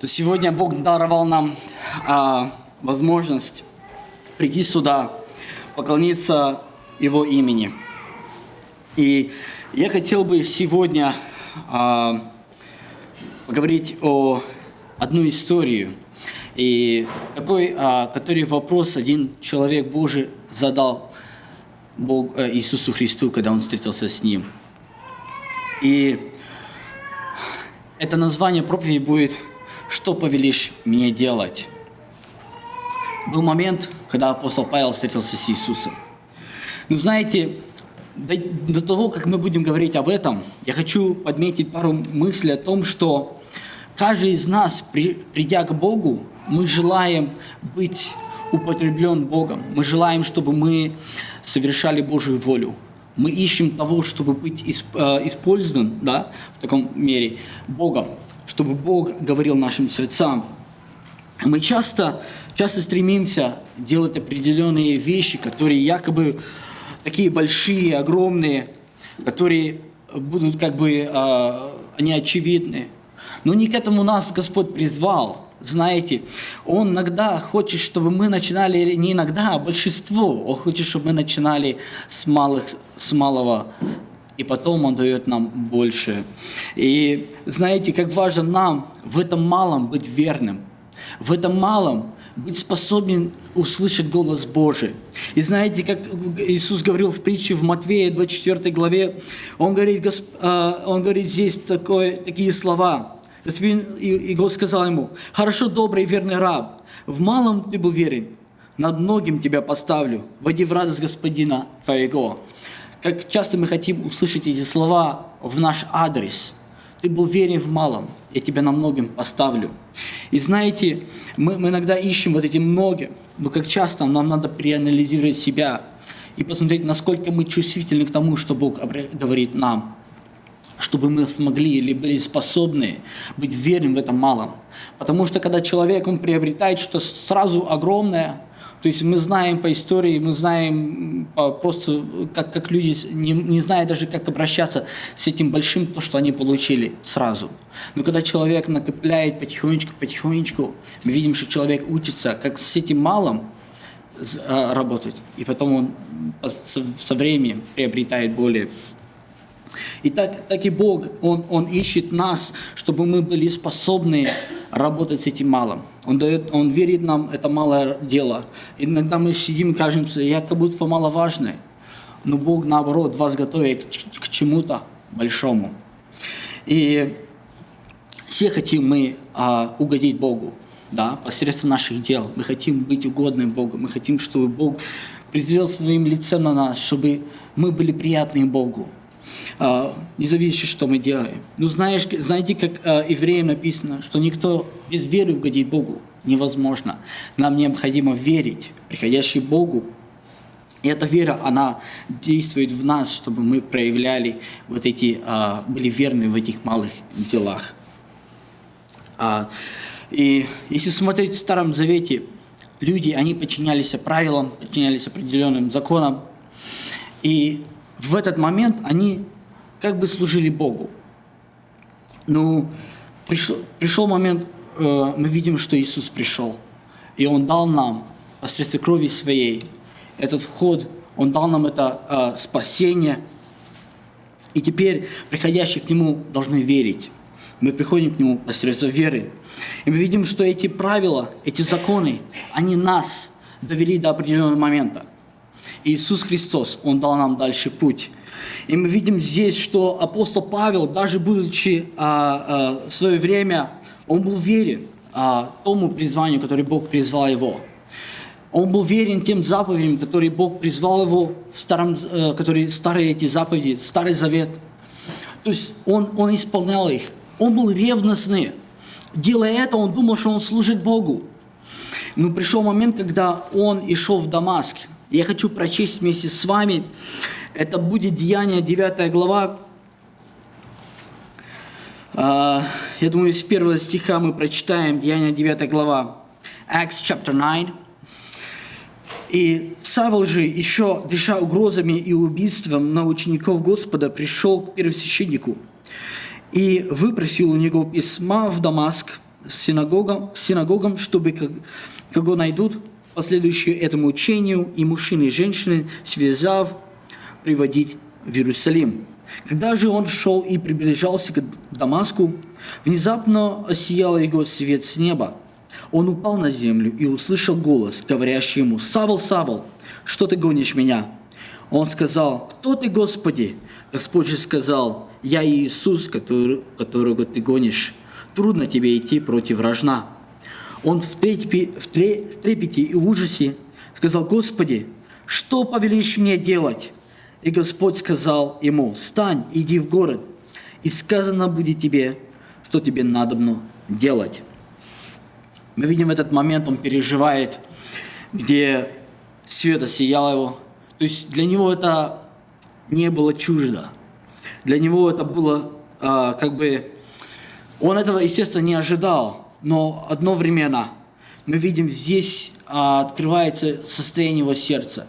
то сегодня Бог даровал нам а, возможность прийти сюда, поклониться Его имени. И я хотел бы сегодня а, поговорить о одну историю, и такой, а, который вопрос один человек Божий задал Бог, э, Иисусу Христу, когда он встретился с Ним. И это название проповеди будет «Что повелишь мне делать?» Был момент, когда апостол Павел встретился с Иисусом. Но знаете, до, до того, как мы будем говорить об этом, я хочу подметить пару мыслей о том, что каждый из нас, при, придя к Богу, мы желаем быть употреблен Богом. Мы желаем, чтобы мы совершали Божью волю. Мы ищем того, чтобы быть э, использован да, в таком мере Богом, чтобы Бог говорил нашим сердцам. Мы часто, часто стремимся делать определенные вещи, которые якобы такие большие, огромные, которые будут как бы, э, они очевидны. Но не к этому нас Господь призвал – знаете, Он иногда хочет, чтобы мы начинали, не иногда, а большинство, Он хочет, чтобы мы начинали с, малых, с малого, и потом Он дает нам больше. И знаете, как важно нам в этом малом быть верным, в этом малом быть способен услышать голос Божий. И знаете, как Иисус говорил в притче в Матвея 24 главе, Он говорит, э, он говорит здесь такое, такие слова – и Господь сказал ему, «Хорошо, добрый и верный раб, в малом ты был верен, над многим тебя поставлю, войди в радость Господина твоего». Как часто мы хотим услышать эти слова в наш адрес. Ты был верен в малом, я тебя на многим поставлю. И знаете, мы, мы иногда ищем вот эти многие, но как часто нам надо переанализировать себя и посмотреть, насколько мы чувствительны к тому, что Бог говорит нам чтобы мы смогли или были способны быть верным в этом малом. Потому что когда человек, он приобретает что-то сразу огромное, то есть мы знаем по истории, мы знаем просто, как, как люди, не, не зная даже, как обращаться с этим большим, то, что они получили сразу. Но когда человек накопляет потихонечку, потихонечку, мы видим, что человек учится, как с этим малым а, работать, и потом он со временем приобретает более и так, так и Бог, он, он ищет нас, чтобы мы были способны работать с этим малым. Он, дает, он верит нам это малое дело. Иногда мы сидим и кажемся, я как будто маловажный. Но Бог, наоборот, вас готовит к, чему-то большому. И все хотим мы а, угодить Богу, да, посредством наших дел. Мы хотим быть угодным Богу. Мы хотим, чтобы Бог презрел своим лицем на нас, чтобы мы были приятны Богу. А, не зависит, что мы делаем. Ну, знаешь, знаете, как э, евреям написано, что никто без веры угодить Богу невозможно. Нам необходимо верить, приходящий Богу. И эта вера, она действует в нас, чтобы мы проявляли вот эти, а, были верны в этих малых делах. И если смотреть в Старом Завете, люди, они подчинялись правилам, подчинялись определенным законам. И в этот момент они как бы служили Богу. Ну, пришел, пришел момент, э, мы видим, что Иисус пришел, и Он дал нам посредством крови Своей этот вход, Он дал нам это э, спасение, и теперь приходящие к Нему должны верить. Мы приходим к Нему посредством веры. И мы видим, что эти правила, эти законы, они нас довели до определенного момента. Иисус Христос, Он дал нам дальше путь. И мы видим здесь, что апостол Павел, даже будучи а, а, в свое время, он был верен а, тому призванию, которое Бог призвал его. Он был верен тем заповедям, которые Бог призвал его, в старом, э, которые старые эти заповеди, Старый Завет. То есть он, он исполнял их. Он был ревностный. Делая это, он думал, что он служит Богу. Но пришел момент, когда он и шел в Дамаск. Я хочу прочесть вместе с вами это будет Деяние 9 глава. А, я думаю, с первого стиха мы прочитаем Деяние 9 глава. Acts chapter 9. И Савол же, еще дыша угрозами и убийством на учеников Господа, пришел к первосвященнику и выпросил у него письма в Дамаск, синагогам, синагогам чтобы, как, кого найдут, последующие этому учению, и мужчины и женщины, связав, приводить в Иерусалим. Когда же он шел и приближался к Дамаску, внезапно осиял его свет с неба. Он упал на землю и услышал голос, говорящий ему, «Савл, Савл, что ты гонишь меня?» Он сказал, «Кто ты, Господи?» Господь же сказал, «Я Иисус, который, которого ты гонишь. Трудно тебе идти против рожна». Он в трепете, в трепете и ужасе сказал, «Господи, что повелишь мне делать?» И Господь сказал ему, «Встань, иди в город, и сказано будет тебе, что тебе надобно делать». Мы видим в этот момент, он переживает, где свет осиял его. То есть для него это не было чуждо. Для него это было а, как бы... Он этого, естественно, не ожидал, но одновременно мы видим здесь а, открывается состояние его сердца.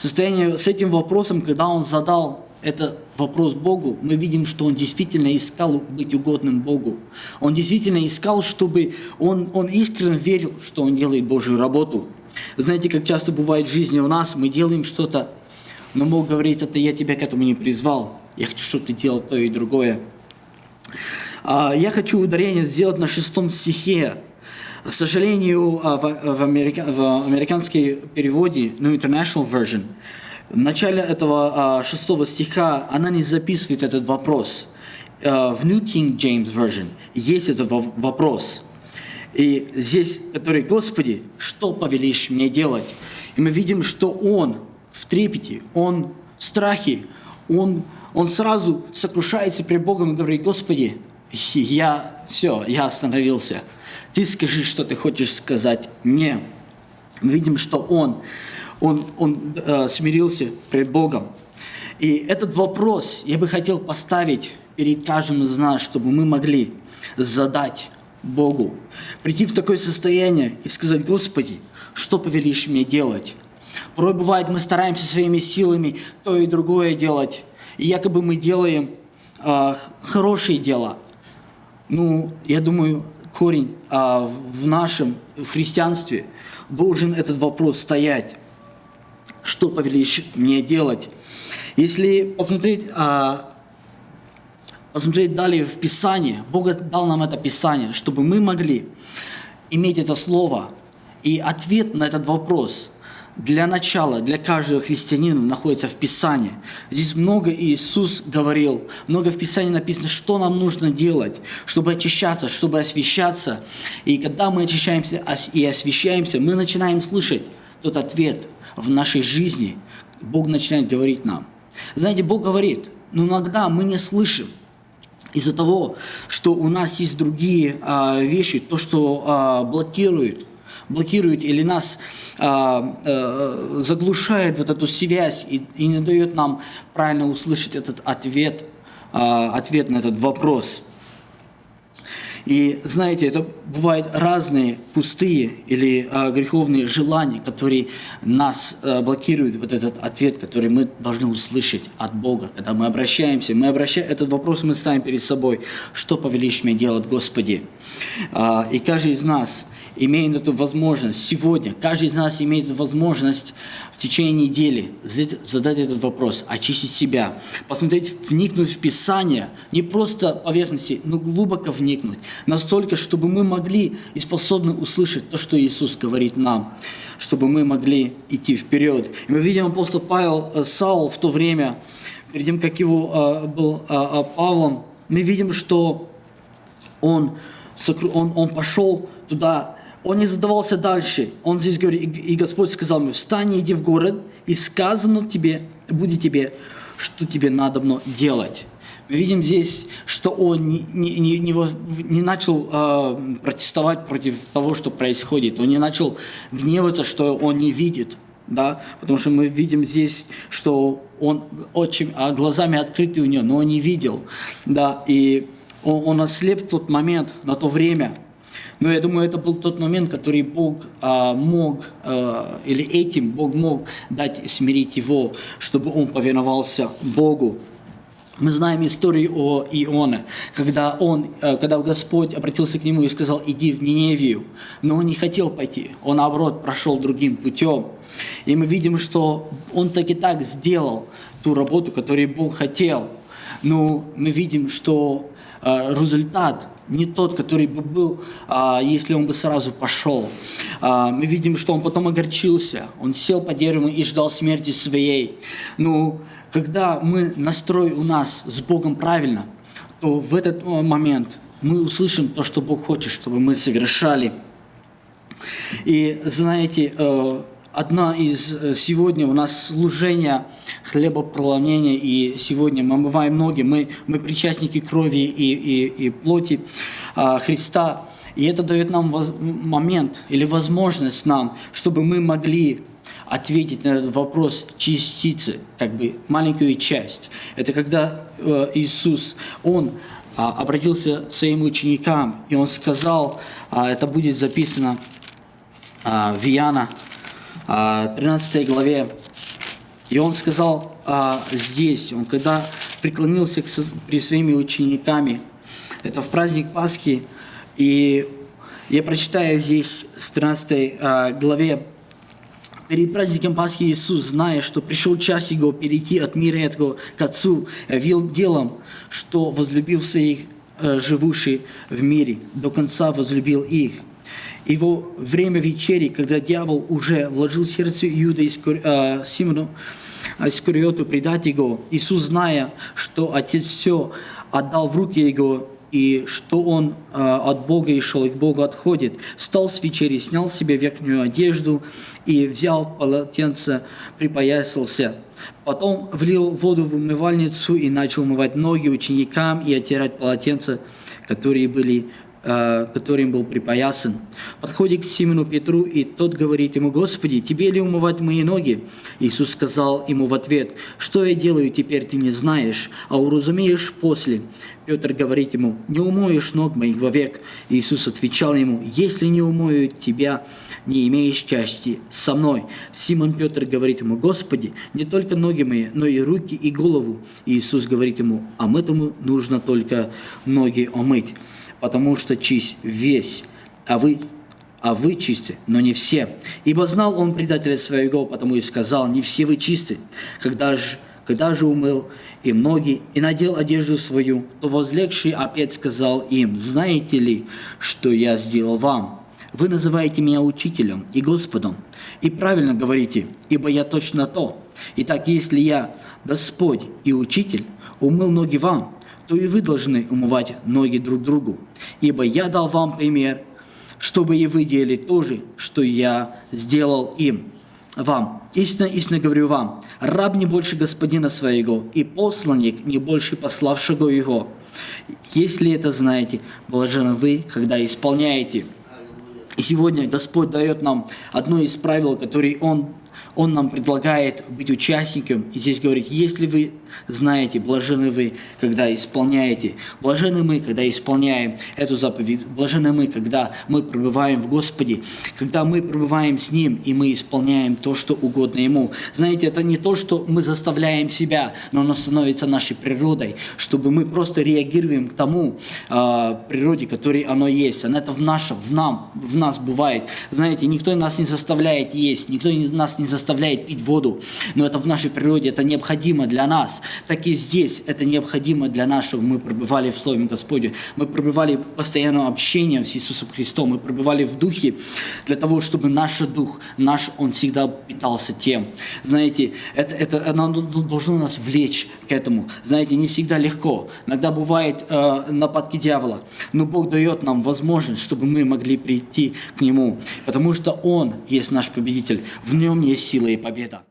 Состояние с этим вопросом, когда он задал этот вопрос Богу, мы видим, что он действительно искал быть угодным Богу. Он действительно искал, чтобы он, он искренне верил, что он делает Божью работу. Знаете, как часто бывает в жизни у нас, мы делаем что-то, но Бог говорит, это я тебя к этому не призвал. Я хочу, чтобы ты делал то и другое. А, я хочу ударение сделать на шестом стихе. К сожалению, а, в, америка, в американской переводе, ну, international version, в начале этого а, шестого стиха она не записывает этот вопрос. В New King James Version есть этот вопрос. И здесь, который, Господи, что повелишь мне делать? И мы видим, что Он в трепете, Он в страхе, Он, он сразу сокрушается перед Богом и говорит, Господи, я все, я остановился. Ты скажи, что ты хочешь сказать мне. Мы видим, что он, он, он э, смирился перед Богом. И этот вопрос я бы хотел поставить перед каждым из нас, чтобы мы могли задать Богу. Прийти в такое состояние и сказать, Господи, что повелишь мне делать? Порой бывает, мы стараемся своими силами то и другое делать. И якобы мы делаем э, хорошие дела – ну, я думаю, корень а, в нашем в христианстве должен этот вопрос стоять. Что повелишь мне делать? Если посмотреть, а, посмотреть далее в Писание, Бог дал нам это Писание, чтобы мы могли иметь это слово и ответ на этот вопрос – для начала, для каждого христианина находится в Писании. Здесь много Иисус говорил, много в Писании написано, что нам нужно делать, чтобы очищаться, чтобы освещаться. И когда мы очищаемся и освещаемся, мы начинаем слышать тот ответ в нашей жизни. Бог начинает говорить нам. Знаете, Бог говорит, но иногда мы не слышим из-за того, что у нас есть другие а, вещи, то, что а, блокирует блокирует или нас а, а, заглушает вот эту связь и, и не дает нам правильно услышать этот ответ, а, ответ на этот вопрос. И знаете, это бывают разные пустые или а, греховные желания, которые нас а, блокируют, вот этот ответ, который мы должны услышать от Бога, когда мы обращаемся. Мы обращаем, этот вопрос мы ставим перед собой, что повелишь мне делать, Господи? А, и каждый из нас имеет эту возможность сегодня, каждый из нас имеет возможность в течение недели задать этот вопрос, очистить себя, посмотреть, вникнуть в Писание, не просто поверхности, но глубоко вникнуть, настолько, чтобы мы могли и способны услышать то, что Иисус говорит нам, чтобы мы могли идти вперед. И мы видим апостол Павел, э, Саул в то время, перед тем, как его э, был э, Павлом, мы видим, что он, он, он пошел туда он не задавался дальше. Он здесь говорит, и Господь сказал мне, встань, иди в город, и сказано тебе, будет тебе, что тебе надо делать. Мы видим здесь, что он не, не, не, не начал э, протестовать против того, что происходит. Он не начал гневаться, что он не видит. Да? Потому что мы видим здесь, что он очень, а глазами открыты у него, но он не видел. Да? И он, он ослеп в тот момент, на то время – но я думаю, это был тот момент, который Бог а, мог, а, или этим Бог мог дать смирить его, чтобы он повиновался Богу. Мы знаем историю о Ионе, когда, он, э, когда Господь обратился к нему и сказал, иди в Ниневию. Но он не хотел пойти, он, наоборот, прошел другим путем. И мы видим, что он так и так сделал ту работу, которую Бог хотел. Но мы видим, что э, результат не тот, который бы был, а, если он бы сразу пошел. А, мы видим, что он потом огорчился, он сел по дереву и ждал смерти своей. Но когда мы настрой у нас с Богом правильно, то в этот момент мы услышим то, что Бог хочет, чтобы мы совершали. И знаете, э, одна из э, сегодня у нас служение хлебопроломления, и сегодня мы омываем ноги, мы, мы причастники крови и, и, и плоти а, Христа. И это дает нам воз, момент или возможность нам, чтобы мы могли ответить на этот вопрос частицы, как бы маленькую часть. Это когда э, Иисус, Он а, обратился к своим ученикам, и Он сказал, а, это будет записано а, в Иоанна 13 а, главе. И он сказал а, здесь, он когда преклонился к, при своими учениками, это в праздник Пасхи, и я прочитаю здесь с 13 а, главе, Перед праздником Пасхи Иисус, зная, что пришел час Его перейти от мира этого к Отцу, вел делом, что возлюбил своих э, живущих в мире, до конца возлюбил их его время вечери, когда дьявол уже вложил в сердце Иуда Искари... э, Симону Искариоту предать его, Иисус, зная, что Отец все отдал в руки его, и что он э, от Бога и шел, и к Богу отходит, встал с вечери, снял себе верхнюю одежду и взял полотенце, припоясался. Потом влил воду в умывальницу и начал умывать ноги ученикам и оттирать полотенца, которые были Э, которым был припоясан, подходит к Симону Петру, и тот говорит ему, «Господи, тебе ли умывать мои ноги?» Иисус сказал ему в ответ, «Что я делаю, теперь ты не знаешь, а уразумеешь после». Петр говорит ему, «Не умоешь ног моих вовек». Иисус отвечал ему, «Если не умою тебя, не имеешь части со мной». Симон Петр говорит ему, «Господи, не только ноги мои, но и руки и голову». Иисус говорит ему, «А этому нужно только ноги омыть» потому что чист весь, а вы, а вы чисты, но не все. Ибо знал он предателя своего, потому и сказал, не все вы чисты. Когда же, когда же умыл и ноги, и надел одежду свою, то возлегший опять сказал им, знаете ли, что я сделал вам? Вы называете меня учителем и Господом, и правильно говорите, ибо я точно то. Итак, если я Господь и Учитель, умыл ноги вам, то и вы должны умывать ноги друг другу. Ибо я дал вам пример, чтобы и вы делали то же, что я сделал им, вам. Истинно, истинно говорю вам, раб не больше господина своего, и посланник не больше пославшего его. Если это знаете, блажены вы, когда исполняете. И сегодня Господь дает нам одно из правил, которые Он он нам предлагает быть участником, и здесь говорит, если вы знаете, блажены вы, когда исполняете, блажены мы, когда исполняем эту заповедь, блажены мы, когда мы пребываем в Господе, когда мы пребываем с Ним, и мы исполняем то, что угодно Ему. Знаете, это не то, что мы заставляем себя, но оно становится нашей природой, чтобы мы просто реагируем к тому э, природе, которой оно есть. Оно это в нашем, в нам, в нас бывает. Знаете, никто нас не заставляет есть, никто нас не заставляет пить воду, но это в нашей природе, это необходимо для нас. Так и здесь это необходимо для чтобы мы пребывали в Слове Господе. Мы пребывали в постоянном общении с Иисусом Христом, мы пребывали в Духе для того, чтобы наш Дух, наш, он всегда питался тем. Знаете, это, это оно должно нас влечь к этому. Знаете, не всегда легко. Иногда бывает э, нападки дьявола, но Бог дает нам возможность, чтобы мы могли прийти к Нему, потому что Он есть наш победитель, в Нем есть сила и победа.